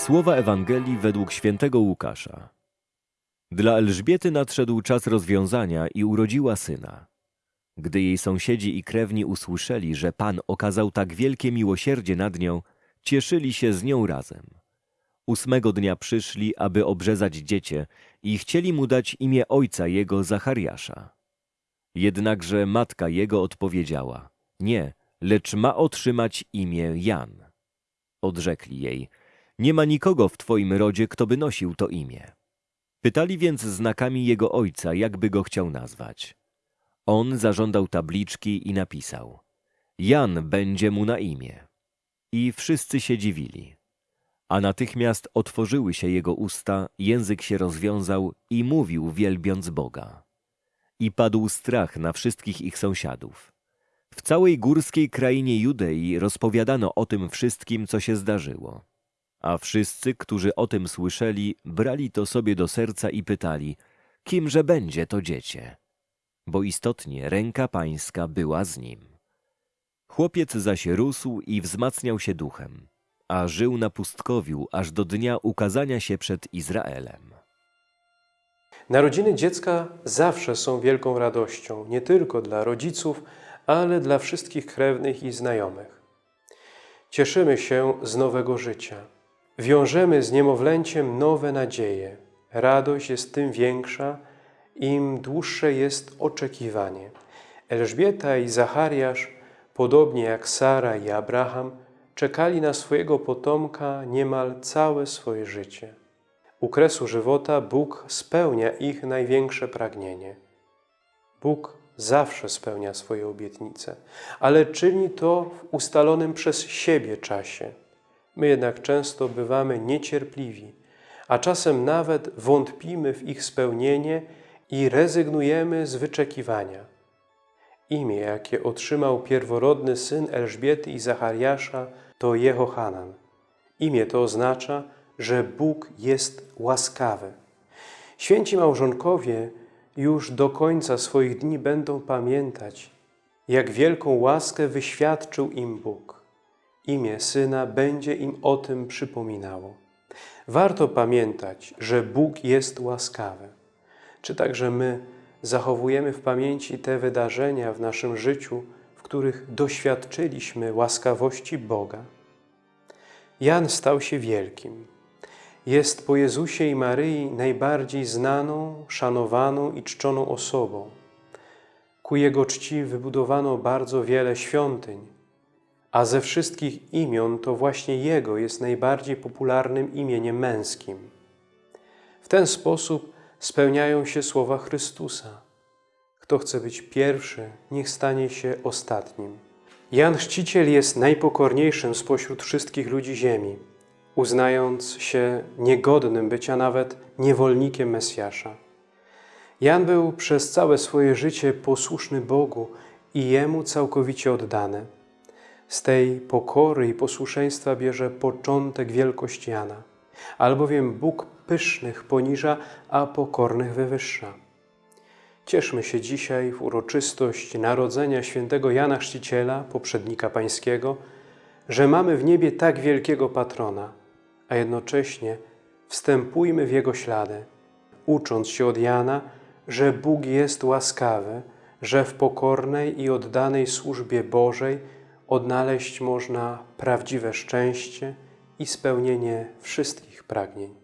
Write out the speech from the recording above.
Słowa Ewangelii według świętego Łukasza. Dla Elżbiety nadszedł czas rozwiązania i urodziła syna. Gdy jej sąsiedzi i krewni usłyszeli, że Pan okazał tak wielkie miłosierdzie nad nią, cieszyli się z nią razem. Ósmego dnia przyszli, aby obrzezać dziecię i chcieli mu dać imię ojca jego Zachariasza. Jednakże matka jego odpowiedziała, nie, lecz ma otrzymać imię Jan. Odrzekli jej, nie ma nikogo w twoim rodzie, kto by nosił to imię. Pytali więc znakami jego ojca, jakby go chciał nazwać. On zażądał tabliczki i napisał: Jan będzie mu na imię. I wszyscy się dziwili. A natychmiast otworzyły się jego usta, język się rozwiązał i mówił, wielbiąc Boga. I padł strach na wszystkich ich sąsiadów. W całej górskiej krainie Judei rozpowiadano o tym wszystkim, co się zdarzyło. A wszyscy, którzy o tym słyszeli, brali to sobie do serca i pytali, kimże będzie to dziecię? Bo istotnie ręka pańska była z nim. Chłopiec zaś rósł i wzmacniał się duchem, a żył na pustkowiu aż do dnia ukazania się przed Izraelem. Narodziny dziecka zawsze są wielką radością, nie tylko dla rodziców, ale dla wszystkich krewnych i znajomych. Cieszymy się z nowego życia. Wiążemy z niemowlęciem nowe nadzieje. Radość jest tym większa, im dłuższe jest oczekiwanie. Elżbieta i Zachariasz, podobnie jak Sara i Abraham, czekali na swojego potomka niemal całe swoje życie. U kresu żywota Bóg spełnia ich największe pragnienie. Bóg zawsze spełnia swoje obietnice, ale czyni to w ustalonym przez siebie czasie. My jednak często bywamy niecierpliwi, a czasem nawet wątpimy w ich spełnienie i rezygnujemy z wyczekiwania. Imię, jakie otrzymał pierworodny syn Elżbiety i Zachariasza, to Jehohanan. Imię to oznacza, że Bóg jest łaskawy. Święci małżonkowie już do końca swoich dni będą pamiętać, jak wielką łaskę wyświadczył im Bóg. Imię Syna będzie im o tym przypominało. Warto pamiętać, że Bóg jest łaskawy. Czy także my zachowujemy w pamięci te wydarzenia w naszym życiu, w których doświadczyliśmy łaskawości Boga? Jan stał się wielkim. Jest po Jezusie i Maryi najbardziej znaną, szanowaną i czczoną osobą. Ku Jego czci wybudowano bardzo wiele świątyń, a ze wszystkich imion to właśnie Jego jest najbardziej popularnym imieniem męskim. W ten sposób spełniają się słowa Chrystusa. Kto chce być pierwszy, niech stanie się ostatnim. Jan Chrzciciel jest najpokorniejszym spośród wszystkich ludzi ziemi, uznając się niegodnym bycia nawet niewolnikiem Mesjasza. Jan był przez całe swoje życie posłuszny Bogu i Jemu całkowicie oddany. Z tej pokory i posłuszeństwa bierze początek wielkość Jana, albowiem Bóg pysznych poniża, a pokornych wywyższa. Cieszmy się dzisiaj w uroczystość narodzenia świętego Jana Chrzciciela, poprzednika pańskiego, że mamy w niebie tak wielkiego patrona, a jednocześnie wstępujmy w jego ślady, ucząc się od Jana, że Bóg jest łaskawy, że w pokornej i oddanej służbie Bożej odnaleźć można prawdziwe szczęście i spełnienie wszystkich pragnień.